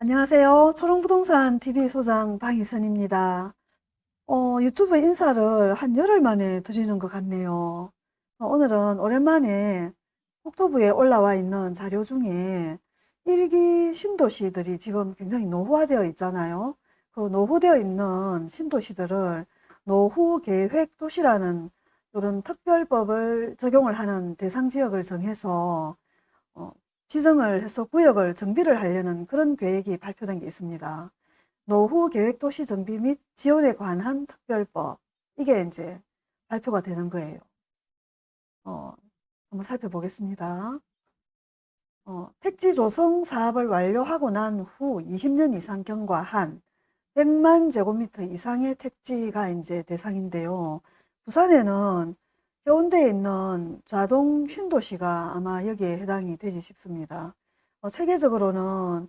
안녕하세요. 초롱부동산 TV 소장 방희선입니다. 어, 유튜브 인사를 한 열흘 만에 드리는 것 같네요. 어, 오늘은 오랜만에 국토부에 올라와 있는 자료 중에 일기 신도시들이 지금 굉장히 노후화되어 있잖아요. 그 노후되어 있는 신도시들을 노후계획도시라는 이런 특별법을 적용을 하는 대상 지역을 정해서 어, 지정을 해서 구역을 정비를 하려는 그런 계획이 발표된 게 있습니다. 노후 계획 도시 정비 및 지원에 관한 특별법. 이게 이제 발표가 되는 거예요. 어, 한번 살펴보겠습니다. 어, 택지 조성 사업을 완료하고 난 후 20년 이상 경과한 100만 제곱미터 이상의 택지가 이제 대상인데요. 부산에는 해운대에 있는 좌동 신도시가 아마 여기에 해당이 되지 싶습니다. 어, 체계적으로는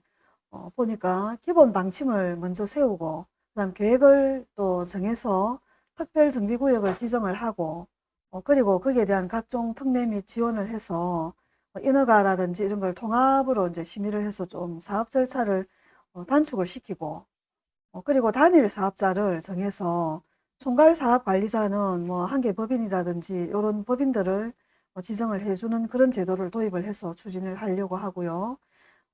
어, 보니까 기본 방침을 먼저 세우고 그다음 계획을 또 정해서 특별 정비구역을 지정을 하고 어, 그리고 거기에 대한 각종 특례 및 지원을 해서 어, 인허가라든지 이런 걸 통합으로 이제 심의를 해서 좀 사업 절차를 어, 단축을 시키고 어, 그리고 단일 사업자를 정해서 총괄 사업 관리자는 뭐 한계 법인이라든지 이런 법인들을 어, 지정을 해주는 그런 제도를 도입을 해서 추진을 하려고 하고요.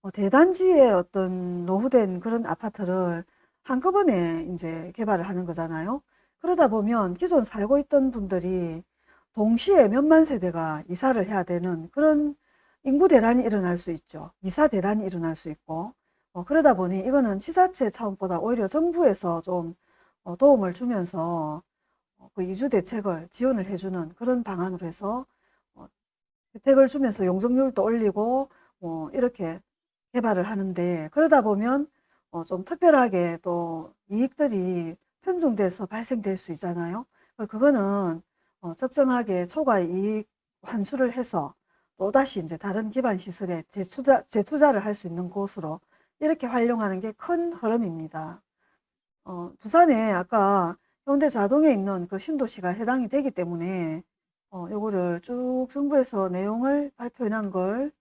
어, 대단지의 어떤 노후된 그런 아파트를 한꺼번에 이제 개발을 하는 거잖아요. 그러다 보면 기존 살고 있던 분들이 동시에 몇만 세대가 이사를 해야 되는 그런 인구 대란이 일어날 수 있죠. 이사 대란이 일어날 수 있고. 어, 그러다 보니 이거는 지자체 차원보다 오히려 정부에서 좀 어, 도움을 주면서 어, 그 이주 대책을 지원을 해주는 그런 방안으로 해서 어, 혜택을 주면서 용적률도 올리고 뭐 이렇게 개발을 하는데 그러다 보면 좀 특별하게 또 이익들이 편중돼서 발생될 수 있잖아요. 그거는 적정하게 초과 이익 환수를 해서 또다시 이제 다른 기반 시설에 재투자, 재투자를 할 수 있는 곳으로 이렇게 활용하는 게 큰 흐름입니다. 어, 부산에 아까 현대 자동에 있는 그 신도시가 해당이 되기 때문에 어, 요거를 쭉 정부에서 내용을 놓은 걸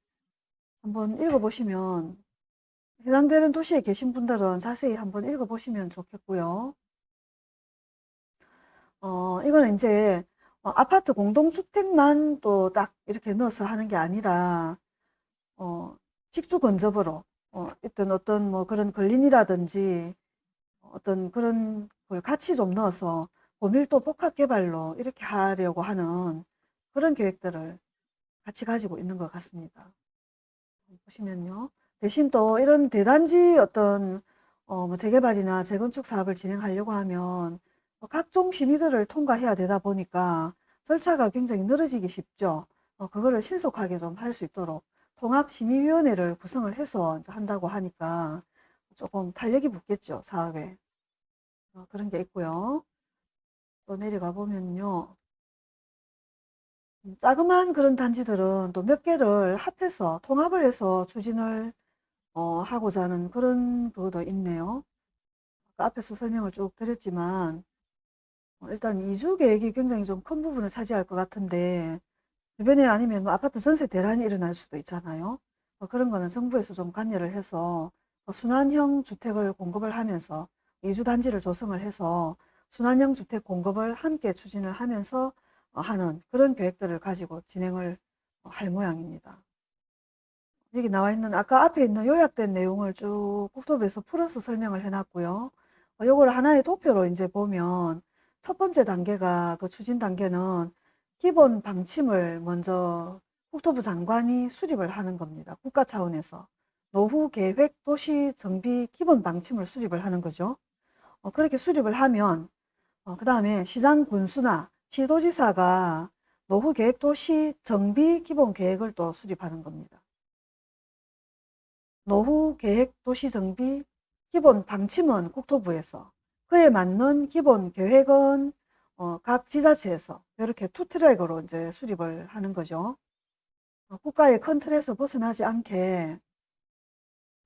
한번 읽어보시면 해당되는 도시에 계신 분들은 자세히 한번 읽어보시면 좋겠고요. 어, 이거는 이제 어, 아파트 공동주택만 또 딱 이렇게 넣어서 하는 게 아니라 어, 직주 건접으로 어, 어떤 뭐 그런 근린이라든지 어떤 그런 걸 같이 좀 넣어서 고밀도 복합 개발로 이렇게 하려고 하는 그런 계획들을 같이 가지고 있는 것 같습니다. 보시면요. 대신 또 이런 대단지 어떤 어 뭐 재개발이나 재건축 사업을 진행하려고 하면 뭐 각종 심의들을 통과해야 되다 보니까 절차가 굉장히 늘어지기 쉽죠. 어, 그거를 신속하게 좀 할 수 있도록 통합심의위원회를 구성을 해서 한다고 하니까 조금 탄력이 붙겠죠, 사업에. 어, 그런 게 있고요. 또 내려가 보면요. 음, 자그마한 그런 단지들은 또 몇 개를 합해서 통합을 해서 추진을 어, 하고자 하는 그런 그것도 있네요. 아까 앞에서 설명을 쭉 드렸지만 어, 일단 이주 계획이 굉장히 좀 큰 부분을 차지할 것 같은데 주변에 아니면 뭐 아파트 전세 대란이 일어날 수도 있잖아요. 어, 그런 거는 정부에서 좀 관여를 해서 어, 순환형 주택을 공급을 하면서 이주 단지를 조성을 해서 순환형 주택 공급을 함께 추진을 하면서 어, 하는 그런 계획들을 가지고 진행을 할 모양입니다. 여기 나와 있는 아까 앞에 있는 요약된 내용을 쭉 국토부에서 풀어서 설명을 해놨고요. 요걸 하나의 도표로 이제 보면 첫 번째 단계가 그 추진 단계는 기본 방침을 먼저 국토부 장관이 수립을 하는 겁니다. 국가 차원에서. 노후 계획 도시 정비 기본 방침을 수립을 하는 거죠. 어, 그렇게 수립을 하면 어, 그 다음에 시장 군수나 시도지사가 노후 계획 도시 정비 기본 계획을 또 수립하는 겁니다. 노후 계획 도시 정비 기본 방침은 국토부에서 그에 맞는 기본 계획은 어, 각 지자체에서 이렇게 two track으로 이제 수립을 하는 거죠. 어, 국가의 큰 틀에서 벗어나지 않게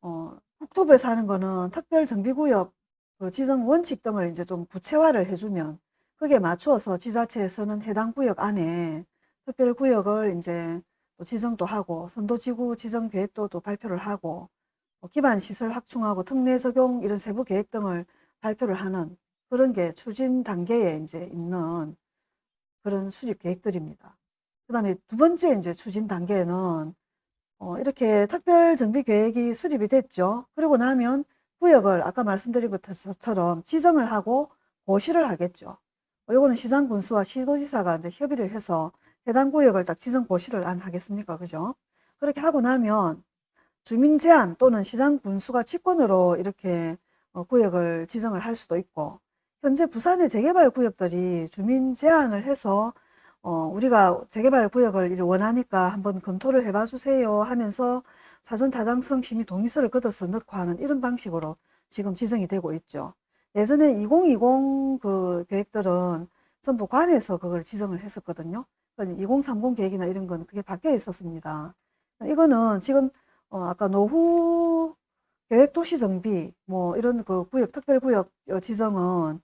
어, 국토부에서 하는 거는 특별정비구역 그 지정 원칙 등을 이제 좀 구체화를 해주면 그에 맞추어서 지자체에서는 해당 구역 안에 특별구역을 이제 또 지정도 하고 선도지구 지정 계획도 또 발표를 하고 뭐 기반 시설 확충하고 특례 적용 이런 세부 계획 등을 발표를 하는 그런 게 추진 단계에 이제 있는 그런 수립 계획들입니다. 그 다음에 두 번째 이제 추진 단계는 어, 이렇게 특별 정비 계획이 수립이 됐죠. 그리고 나면 구역을 아까 말씀드린 것처럼 지정을 하고 고시를 하겠죠. 어, 요거는 시장 군수와 시도지사가 이제 협의를 해서 해당 구역을 딱 지정 고시를 안 하겠습니까? 그죠? 그렇게 하고 나면 주민 제한 또는 시장 군수가 직권으로 이렇게 어, 구역을 지정을 할 수도 있고 현재 부산의 재개발 구역들이 주민 제한을 해서 어, 우리가 재개발 구역을 원하니까 한번 검토를 해봐 주세요 하면서 사전 타당성 심의 동의서를 걷어서 넣고 하는 이런 방식으로 지금 지정이 되고 있죠. 예전에 2020 그 계획들은 전부 관에서 그걸 지정을 했었거든요. 2030 계획이나 이런 건 그게 바뀌어 있었습니다. 이거는 지금 어, 아까 노후 계획 도시 정비 뭐 이런 그 구역 특별 구역 지정은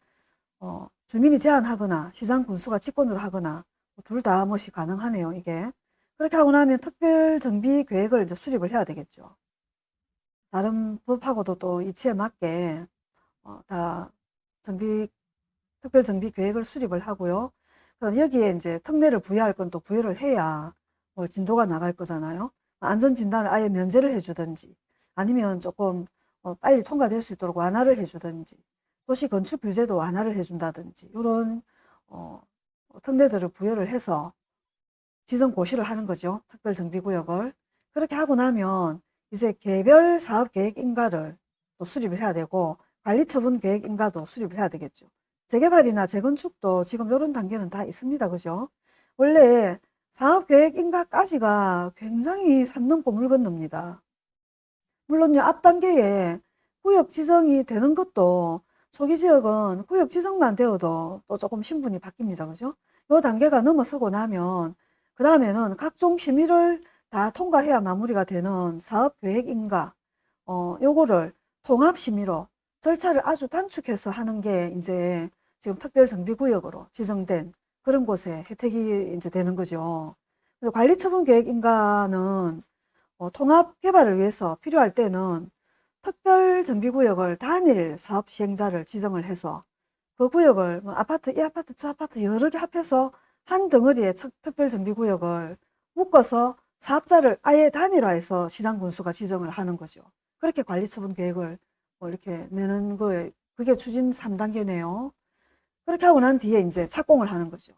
어, 주민이 제한하거나 시장 군수가 직권으로 하거나 둘다 뭐시 가능하네요 이게. 그렇게 하고 나면 특별 정비 계획을 이제 수립을 해야 되겠죠. 다른 법하고도 또 이치에 맞게 어, 다 정비 특별 정비 계획을 수립을 하고요. 그럼 여기에 이제 특례를 부여할 건 또 부여를 해야 뭐 진도가 나갈 거잖아요. 안전 진단을 아예 면제를 해주든지 아니면 조금 어, 빨리 통과될 수 있도록 완화를 해주든지 도시 건축 규제도 완화를 해준다든지 이런 어, 특례들을 부여를 해서 지정 고시를 하는 거죠. 특별정비구역을. 그렇게 하고 나면 이제 개별 사업 계획 인가를 또 수립을 해야 되고 관리처분 계획 인가도 수립을 해야 되겠죠. 재개발이나 재건축도 지금 이런 단계는 다 있습니다. 그죠? 원래 사업 계획 인가까지가 굉장히 산 넘고 물 건넙니다. 물론요, 앞 단계에 구역 지정이 되는 것도 초기 지역은 구역 지정만 되어도 또 조금 신분이 바뀝니다. 그죠? 요 단계가 넘어서고 나면 그 다음에는 각종 심의를 다 통과해야 마무리가 되는 사업 계획 인가 어, 요거를 통합 심의로 절차를 아주 단축해서 하는 게 이제 지금 특별정비구역으로 지정된 그런 곳에 혜택이 이제 되는 거죠. 관리처분 계획 인가는 어, 통합 개발을 위해서 필요할 때는 특별정비구역을 단일 사업 시행자를 지정을 해서 그 구역을 뭐 아파트, 이 아파트, 저 아파트 여러 개 합해서 한 덩어리의 특별정비구역을 묶어서 사업자를 아예 단일화해서 시장군수가 지정을 하는 거죠. 그렇게 관리처분 계획을 뭐 이렇게 내는 거에 그게 추진 3단계네요. 그렇게 하고 난 뒤에 이제 착공을 하는 거죠.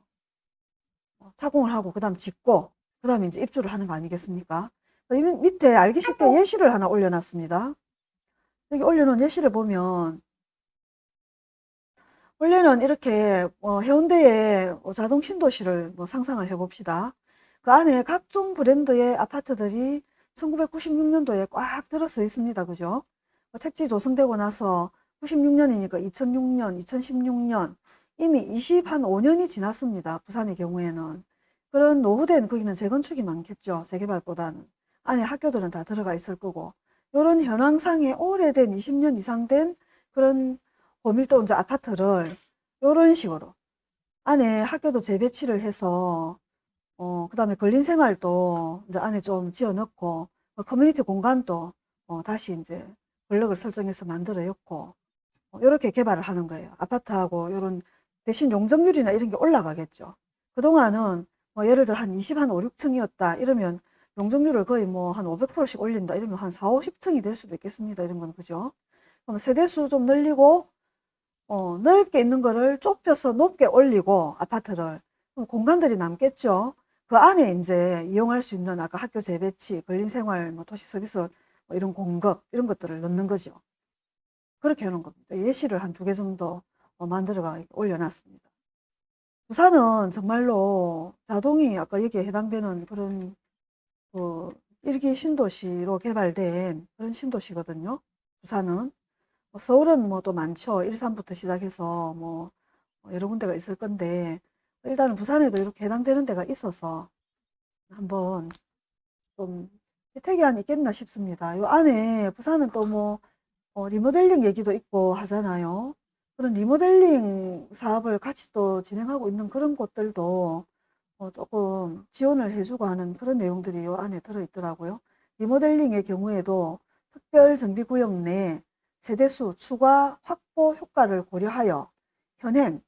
어, 착공을 하고 그 다음 짓고 그 다음에 이제 입주를 하는 거 아니겠습니까? 밑에 알기 쉽게 예시를 하나 올려놨습니다. 여기 올려놓은 예시를 보면 원래는 이렇게 뭐 해운대에 뭐 자동 신도시를 뭐 상상을 해봅시다. 그 안에 각종 브랜드의 아파트들이 1996년도에 꽉 들어서 있습니다. 그죠? 뭐 택지 조성되고 나서 96년이니까 2006년, 2016년 이미 20, 한 5년이 지났습니다. 부산의 경우에는. 그런 노후된 거기는 재건축이 많겠죠. 재개발보다는. 안에 학교들은 다 들어가 있을 거고. 이런 현황상에 오래된 20년 이상 된 그런 고밀도 이제 아파트를 이런 식으로 안에 학교도 재배치를 해서 어, 그 다음에 걸린 생활도 이제 안에 좀 지어 넣고 어, 커뮤니티 공간도 어, 다시 이제 블럭을 설정해서 만들어 였고 어, 이렇게 개발을 하는 거예요. 아파트하고 이런 대신 용적률이나 이런 게 올라가겠죠. 그동안은 뭐 예를 들어 한 20, 한 5, 6층이었다 이러면 용적률을 거의 뭐 한 500%씩 올린다 이러면 한 4, 50층이 될 수도 있겠습니다. 이런 건 그죠? 그럼 세대수 좀 늘리고 어, 넓게 있는 거를 좁혀서 높게 올리고 아파트를 공간들이 남겠죠. 그 안에 이제 이용할 수 있는 아까 학교 재배치, 근린생활, 뭐 도시 서비스 뭐 이런 공급 이런 것들을 넣는 거죠. 그렇게 하는 겁니다. 예시를 한 두 개 정도 어, 만들어가 올려놨습니다. 부산은 정말로 자동이 아까 여기에 해당되는 그런 그 일기 신도시로 개발된 그런 신도시거든요. 부산은. 뭐 서울은 뭐 또 많죠. 일산부터 시작해서 뭐 여러 군데가 있을 건데 일단은 부산에도 이렇게 해당되는 데가 있어서 한번 좀 혜택이 안 있겠나 싶습니다. 요 안에 부산은 또뭐 어, 리모델링 얘기도 있고 하잖아요. 그런 리모델링 사업을 같이 또 진행하고 있는 그런 곳들도 어, 조금 지원을 해주고 하는 그런 내용들이 이 안에 들어있더라고요. 리모델링의 경우에도 특별 정비구역 내 세대수 추가 확보 효과를 고려하여 현행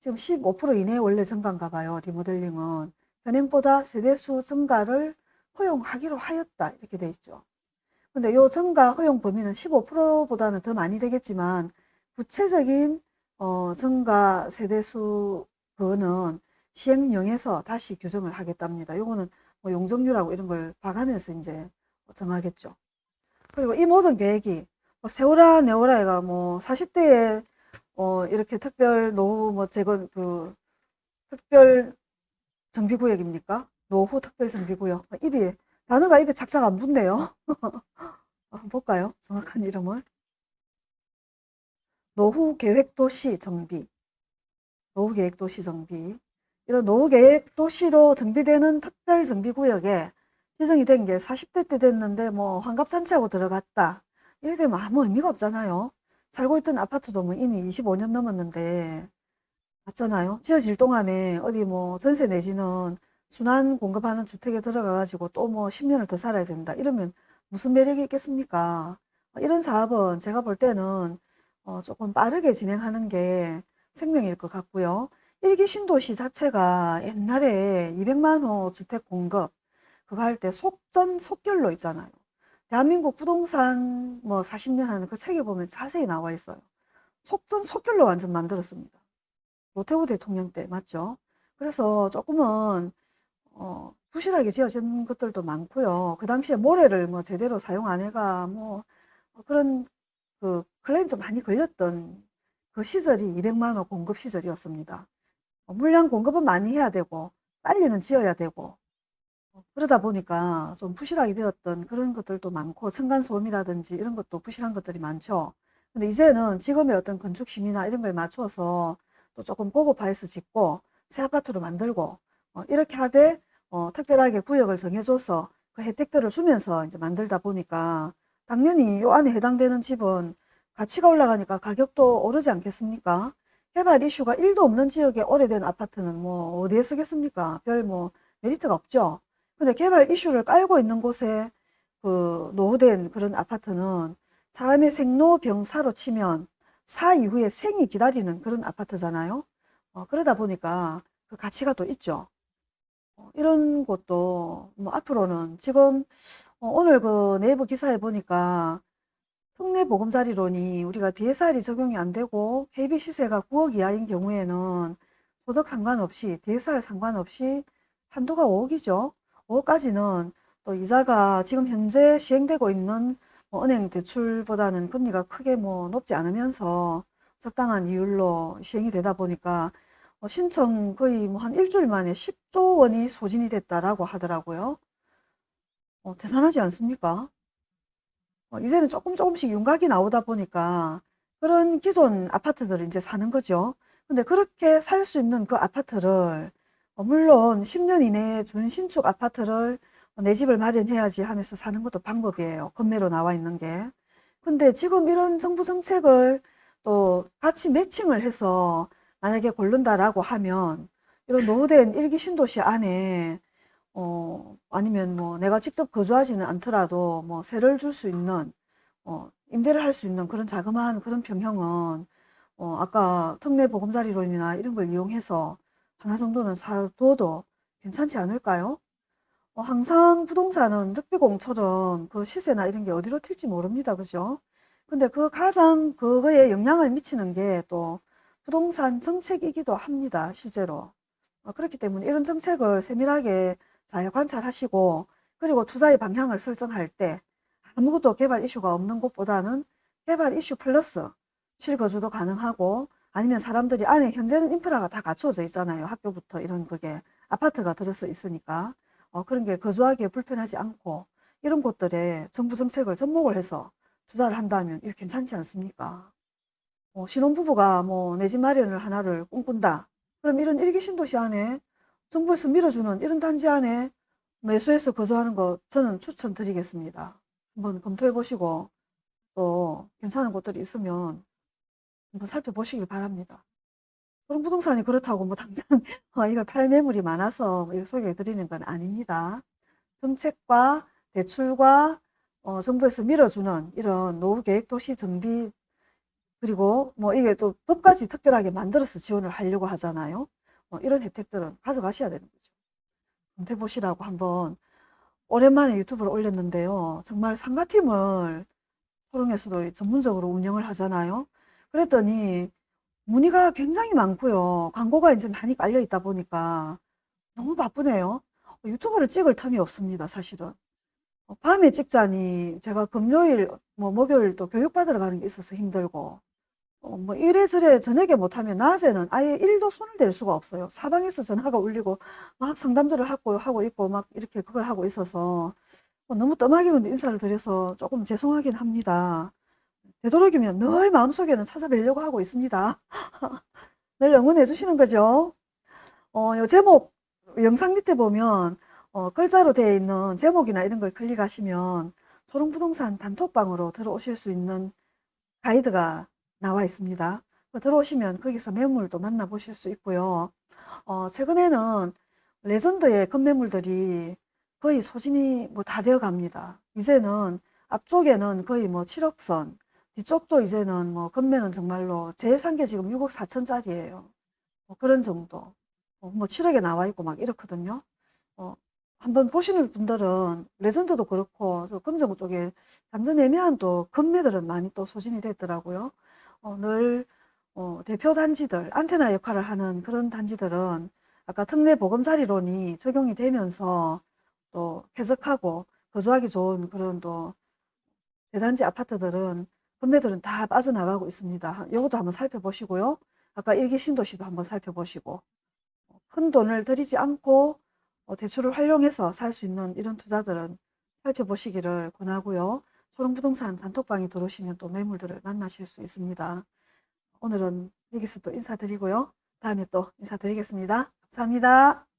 지금 15% 이내 원래 증가인가 봐요. 리모델링은 현행보다 세대수 증가를 허용하기로 하였다 이렇게 돼 있죠. 근데 요 증가 허용 범위는 15%보다는 더 많이 되겠지만 구체적인 어, 증가 세대수 그거는 시행령에서 다시 규정을 하겠답니다. 요거는 뭐 용적률하고 이런 걸 봐가면서 이제 정하겠죠. 그리고 이 모든 계획이 뭐 세월아 내월아가 뭐 40대에 어, 이렇게 특별 노후 뭐 제거 그 특별 정비구역입니까? 노후 특별 정비구역. 아, 입이 단어가 입에 착착 안 붙네요. 볼까요? 정확한 이름을. 노후 계획 도시 정비. 노후 계획 도시 정비. 이런 노후계획 도시로 정비되는 특별정비구역에 지정이 된 게 40대 때 됐는데 뭐 환갑잔치하고 들어갔다. 이래 되면 아무 의미가 없잖아요. 살고 있던 아파트도 뭐 이미 25년 넘었는데 맞잖아요. 지어질 동안에 어디 뭐 전세 내지는 순환 공급하는 주택에 들어가 가지고 또 뭐 10년을 더 살아야 된다. 이러면 무슨 매력이 있겠습니까? 이런 사업은 제가 볼 때는 어, 조금 빠르게 진행하는 게 생명일 것 같고요. 일기 신도시 자체가 옛날에 200만 호 주택 공급 그거 할 때 속전 속결로 있잖아요. 대한민국 부동산 뭐 40년 하는 그 책에 보면 자세히 나와 있어요. 속전 속결로 완전 만들었습니다. 노태우 대통령 때 맞죠? 그래서 조금은 어, 부실하게 지어진 것들도 많고요. 그 당시에 모래를 뭐 제대로 사용 안 해가 뭐 그런 그 클레임도 많이 걸렸던 그 시절이 200만 원 공급 시절이었습니다. 어, 물량 공급은 많이 해야 되고 빨리는 지어야 되고 어, 그러다 보니까 좀 부실하게 되었던 그런 것들도 많고 층간소음이라든지 이런 것도 부실한 것들이 많죠. 근데 이제는 지금의 어떤 건축 심의나 이런 거에 맞춰서 또 조금 고급화해서 짓고 새 아파트로 만들고 어, 이렇게 하되 어, 특별하게 구역을 정해줘서 그 혜택들을 주면서 이제 만들다 보니까 당연히 요 안에 해당되는 집은 가치가 올라가니까 가격도 오르지 않겠습니까? 개발 이슈가 1도 없는 지역에 오래된 아파트는 뭐 어디에 쓰겠습니까? 별 뭐 메리트가 없죠. 근데 개발 이슈를 깔고 있는 곳에 그 노후된 그런 아파트는 사람의 생로병사로 치면 사 이후에 생이 기다리는 그런 아파트잖아요. 어, 그러다 보니까 그 가치가 또 있죠. 어, 이런 곳도 뭐 앞으로는 지금 어, 오늘 그 네이버 기사에 보니까 특례보금자리론이 우리가 DSR이 적용이 안 되고 KB 시세가 9억 이하인 경우에는 소득 상관없이 DSR 상관없이 한도가 5억이죠. 5억까지는 또 이자가 지금 현재 시행되고 있는 뭐 은행 대출보다는 금리가 크게 뭐 높지 않으면서 적당한 이율로 시행이 되다 보니까 어, 신청 거의 뭐 한 일주일 만에 10조 원이 소진이 됐다라고 하더라고요. 어, 대단하지 않습니까? 어, 이제는 조금 조금씩 윤곽이 나오다 보니까 그런 기존 아파트들을 이제 사는 거죠. 근데 그렇게 살 수 있는 그 아파트를 어, 물론 10년 이내에 준신축 아파트를 내 집을 마련해야지 하면서 사는 것도 방법이에요. 건매로 나와 있는 게. 근데 지금 이런 정부 정책을 또 같이 매칭을 해서 만약에 고른다라고 하면 이런 노후된 일기 신도시 안에 어, 아니면 뭐 내가 직접 거주하지는 않더라도 뭐 세를 줄 수 있는 어, 임대를 할 수 있는 그런 자그마한 그런 평형은 어, 아까 특례 보금자리론이나 이런 걸 이용해서 하나 정도는 사둬도 괜찮지 않을까요? 어, 항상 부동산은 륵비공처럼 그 시세나 이런 게 어디로 튈지 모릅니다. 그죠? 근데 그 가장 그거에 영향을 미치는 게 또 부동산 정책이기도 합니다. 실제로. 어, 그렇기 때문에 이런 정책을 세밀하게 잘 관찰하시고 그리고 투자의 방향을 설정할 때 아무것도 개발 이슈가 없는 곳보다는 개발 이슈 플러스 실거주도 가능하고 아니면 사람들이 안에 현재는 인프라가 다 갖추어져 있잖아요. 학교부터 이런 그게 아파트가 들어서 있으니까 어, 그런 게 거주하기에 불편하지 않고 이런 곳들에 정부 정책을 접목을 해서 투자를 한다면 이거 괜찮지 않습니까? 어, 신혼부부가 뭐 내 집 마련을 하나를 꿈꾼다. 그럼 이런 일기 신도시 안에 정부에서 밀어주는 이런 단지 안에 매수해서 거주하는 거 저는 추천드리겠습니다. 한번 검토해 보시고 또 괜찮은 곳들이 있으면 한번 살펴보시길 바랍니다. 그런 부동산이 그렇다고 뭐 당장 어, 이걸 팔 매물이 많아서 뭐 이렇게 소개해 드리는 건 아닙니다. 정책과 대출과 어, 정부에서 밀어주는 이런 노후 계획 도시 정비 그리고 뭐 이게 또 법까지 특별하게 만들어서 지원을 하려고 하잖아요. 어, 이런 혜택들은 가져가셔야 되는 거죠. 좀 해보시라고 한번 오랜만에 유튜브를 올렸는데요. 정말 상가팀을 초롱에서도 전문적으로 운영을 하잖아요. 그랬더니 문의가 굉장히 많고요. 광고가 이제 많이 깔려 있다 보니까 너무 바쁘네요. 유튜브를 찍을 틈이 없습니다, 사실은. 어, 밤에 찍자니 제가 금요일, 뭐 목요일 또 교육받으러 가는 게 있어서 힘들고, 어, 뭐 이래저래 저녁에 못하면 낮에는 아예 일도 손을 댈 수가 없어요. 사방에서 전화가 울리고 막 상담들을 하고, 하고 있고 막 이렇게 그걸 하고 있어서 어, 너무 뜸하게 인사를 드려서 조금 죄송하긴 합니다. 되도록이면 늘 마음속에는 찾아뵈려고 하고 있습니다. 늘 응원해 주시는 거죠. 어, 요 제목, 영상 밑에 보면, 어, 글자로 되어 있는 제목이나 이런 걸 클릭하시면 초롱부동산 단톡방으로 들어오실 수 있는 가이드가 나와 있습니다. 그 들어오시면 거기서 매물도 만나보실 수 있고요. 어, 최근에는 레전드의 건매물들이 거의 소진이 뭐 다 되어 갑니다. 이제는 앞쪽에는 거의 뭐 7억선, 뒤쪽도 이제는 뭐 건매는 정말로 제일 산 게 지금 6억 4천짜리예요. 뭐 그런 정도. 어, 뭐 7억에 나와 있고 막 이렇거든요. 어, 한번 보시는 분들은 레전드도 그렇고 저 금정 쪽에 완전 애매한 또 건매들은 많이 또 소진이 됐더라고요. 어, 늘 어, 대표 단지들, 안테나 역할을 하는 그런 단지들은 아까 특례 보금자리론이 적용이 되면서 또 쾌적하고 거주하기 좋은 그런 또 대단지 아파트들은 건매들은 다 빠져나가고 있습니다. 이것도 한번 살펴보시고요. 아까 일기 신도시도 한번 살펴보시고 큰 돈을 들이지 않고 어, 대출을 활용해서 살 수 있는 이런 투자들은 살펴보시기를 권하고요. 초롱부동산 단톡방에 들어오시면 또 매물들을 만나실 수 있습니다. 오늘은 여기서 또 인사드리고요. 다음에 또 인사드리겠습니다. 감사합니다.